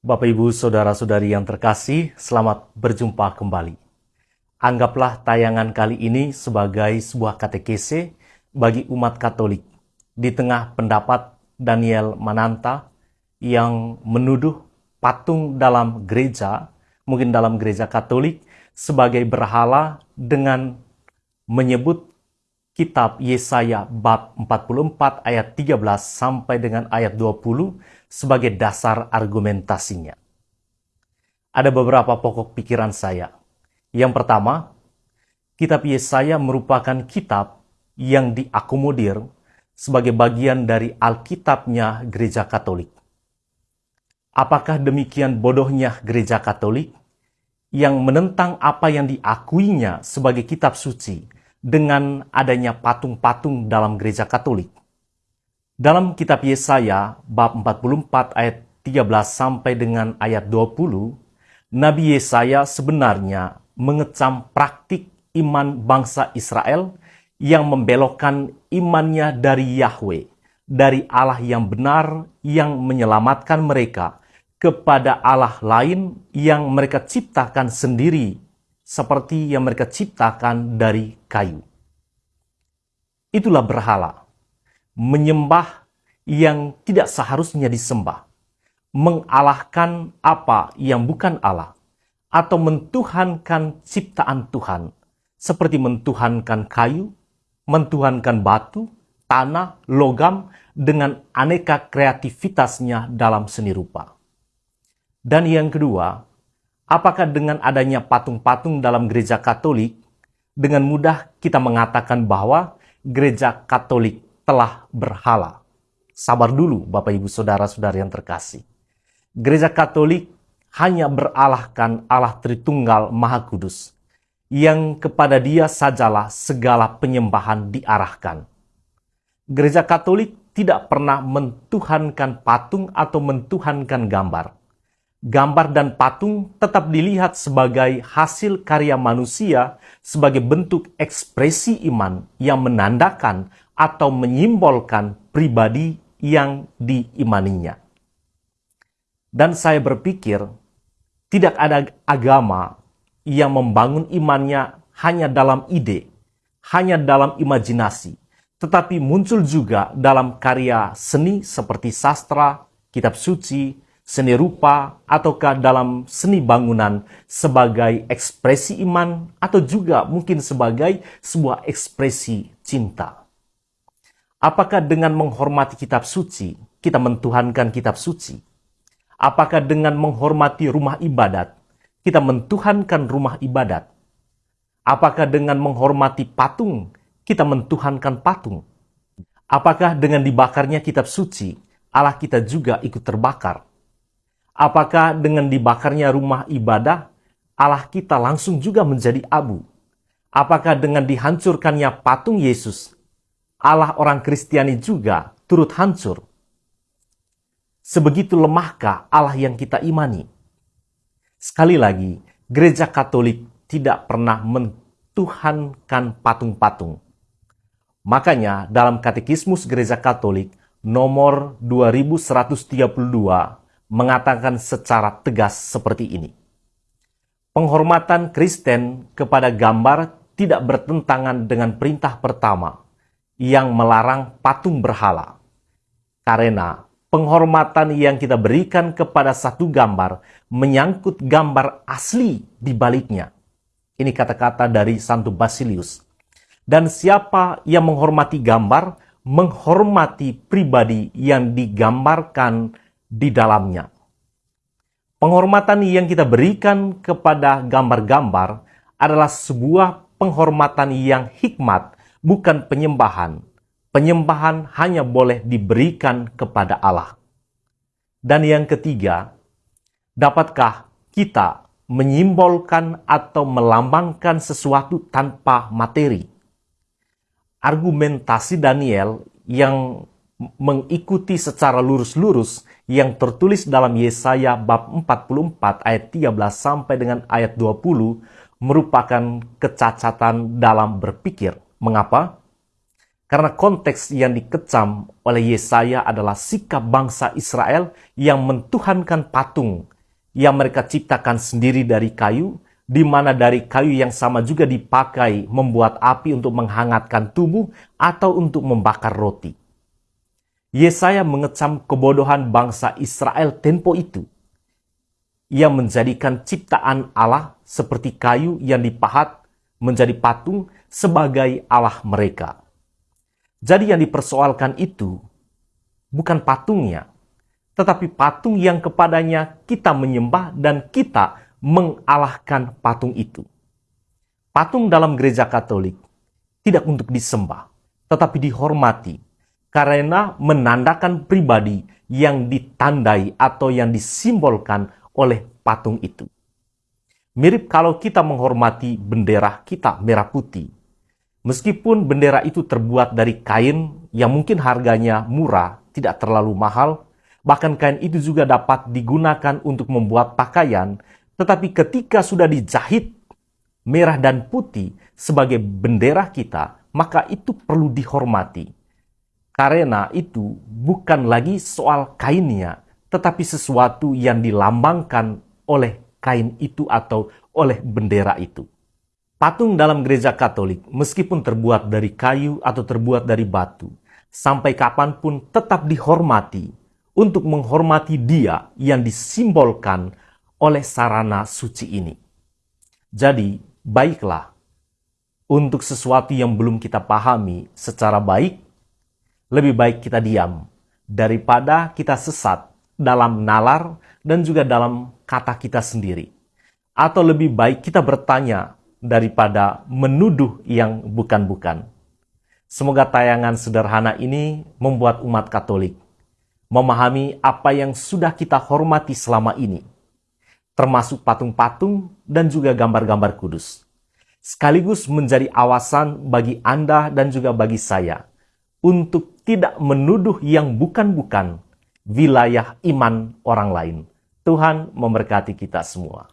Bapak, Ibu, Saudara-saudari yang terkasih, selamat berjumpa kembali. Anggaplah tayangan kali ini sebagai sebuah katekese bagi umat Katolik di tengah pendapat Daniel Mananta yang menuduh patung dalam gereja, mungkin dalam gereja Katolik, sebagai berhala dengan menyebut kitab Yesaya bab 44 ayat 13 sampai dengan ayat 20 sebagai dasar argumentasinya. Ada beberapa pokok pikiran saya. Yang pertama, kitab Yesaya merupakan kitab yang diakomodir sebagai bagian dari Alkitabnya gereja Katolik. Apakah demikian bodohnya gereja Katolik yang menentang apa yang diakuinya sebagai kitab suci dengan adanya patung-patung dalam gereja Katolik. Dalam kitab Yesaya bab 44 ayat 13 sampai dengan ayat 20, Nabi Yesaya sebenarnya mengecam praktik iman bangsa Israel yang membelokkan imannya dari Yahweh, dari Allah yang benar yang menyelamatkan mereka kepada Allah lain yang mereka ciptakan sendiri seperti yang mereka ciptakan dari kayu. Itulah berhala, menyembah yang tidak seharusnya disembah, mengalahkan apa yang bukan Allah, atau mentuhankan ciptaan Tuhan, seperti mentuhankan kayu, mentuhankan batu, tanah, logam, dengan aneka kreativitasnya dalam seni rupa. Dan yang kedua, Apakah dengan adanya patung-patung dalam gereja Katolik, dengan mudah kita mengatakan bahwa gereja Katolik telah berhala? Sabar dulu, Bapak Ibu Saudara-saudara yang terkasih. Gereja Katolik hanya beralahkan Allah Tritunggal Maha Kudus, yang kepada dia sajalah segala penyembahan diarahkan. Gereja Katolik tidak pernah mentuhankan patung atau mentuhankan gambar gambar dan patung tetap dilihat sebagai hasil karya manusia sebagai bentuk ekspresi iman yang menandakan atau menyimbolkan pribadi yang diimaninya. Dan saya berpikir, tidak ada agama yang membangun imannya hanya dalam ide, hanya dalam imajinasi, tetapi muncul juga dalam karya seni seperti sastra, kitab suci, seni rupa, ataukah dalam seni bangunan sebagai ekspresi iman, atau juga mungkin sebagai sebuah ekspresi cinta. Apakah dengan menghormati kitab suci, kita mentuhankan kitab suci? Apakah dengan menghormati rumah ibadat, kita mentuhankan rumah ibadat? Apakah dengan menghormati patung, kita mentuhankan patung? Apakah dengan dibakarnya kitab suci, Allah kita juga ikut terbakar? Apakah dengan dibakarnya rumah ibadah, Allah kita langsung juga menjadi abu? Apakah dengan dihancurkannya patung Yesus, Allah orang Kristiani juga turut hancur? Sebegitu lemahkah Allah yang kita imani? Sekali lagi, gereja Katolik tidak pernah mentuhankan patung-patung. Makanya dalam Katekismus Gereja Katolik nomor 2132 mengatakan secara tegas seperti ini. Penghormatan Kristen kepada gambar tidak bertentangan dengan perintah pertama yang melarang patung berhala. Karena penghormatan yang kita berikan kepada satu gambar menyangkut gambar asli di baliknya. Ini kata-kata dari Santo Basilius. Dan siapa yang menghormati gambar, menghormati pribadi yang digambarkan di dalamnya. Penghormatan yang kita berikan kepada gambar-gambar adalah sebuah penghormatan yang hikmat, bukan penyembahan. Penyembahan hanya boleh diberikan kepada Allah. Dan yang ketiga, dapatkah kita menyimbolkan atau melambangkan sesuatu tanpa materi? Argumentasi Daniel yang mengikuti secara lurus-lurus yang tertulis dalam Yesaya bab 44 ayat 13 sampai dengan ayat 20 merupakan kecacatan dalam berpikir. Mengapa? Karena konteks yang dikecam oleh Yesaya adalah sikap bangsa Israel yang mentuhankan patung yang mereka ciptakan sendiri dari kayu, di mana dari kayu yang sama juga dipakai membuat api untuk menghangatkan tubuh atau untuk membakar roti. Yesaya mengecam kebodohan bangsa Israel tempo itu. Ia menjadikan ciptaan Allah seperti kayu yang dipahat menjadi patung sebagai Allah mereka. Jadi yang dipersoalkan itu bukan patungnya, tetapi patung yang kepadanya kita menyembah dan kita mengalahkan patung itu. Patung dalam gereja Katolik tidak untuk disembah, tetapi dihormati karena menandakan pribadi yang ditandai atau yang disimbolkan oleh patung itu. Mirip kalau kita menghormati bendera kita merah putih Meskipun bendera itu terbuat dari kain yang mungkin harganya murah, tidak terlalu mahal, bahkan kain itu juga dapat digunakan untuk membuat pakaian, tetapi ketika sudah dijahit merah dan putih sebagai bendera kita, maka itu perlu dihormati. Karena itu bukan lagi soal kainnya, tetapi sesuatu yang dilambangkan oleh kain itu atau oleh bendera itu. Patung dalam gereja Katolik, meskipun terbuat dari kayu atau terbuat dari batu, sampai kapan pun tetap dihormati untuk menghormati Dia yang disimbolkan oleh sarana suci ini. Jadi, baiklah untuk sesuatu yang belum kita pahami secara baik, lebih baik kita diam daripada kita sesat dalam nalar dan juga dalam kata kita sendiri. Atau lebih baik kita bertanya daripada menuduh yang bukan-bukan. Semoga tayangan sederhana ini membuat umat Katolik memahami apa yang sudah kita hormati selama ini, termasuk patung-patung dan juga gambar-gambar kudus. Sekaligus menjadi awasan bagi Anda dan juga bagi saya untuk tidak menuduh yang bukan-bukan wilayah iman orang lain. Tuhan memberkati kita semua.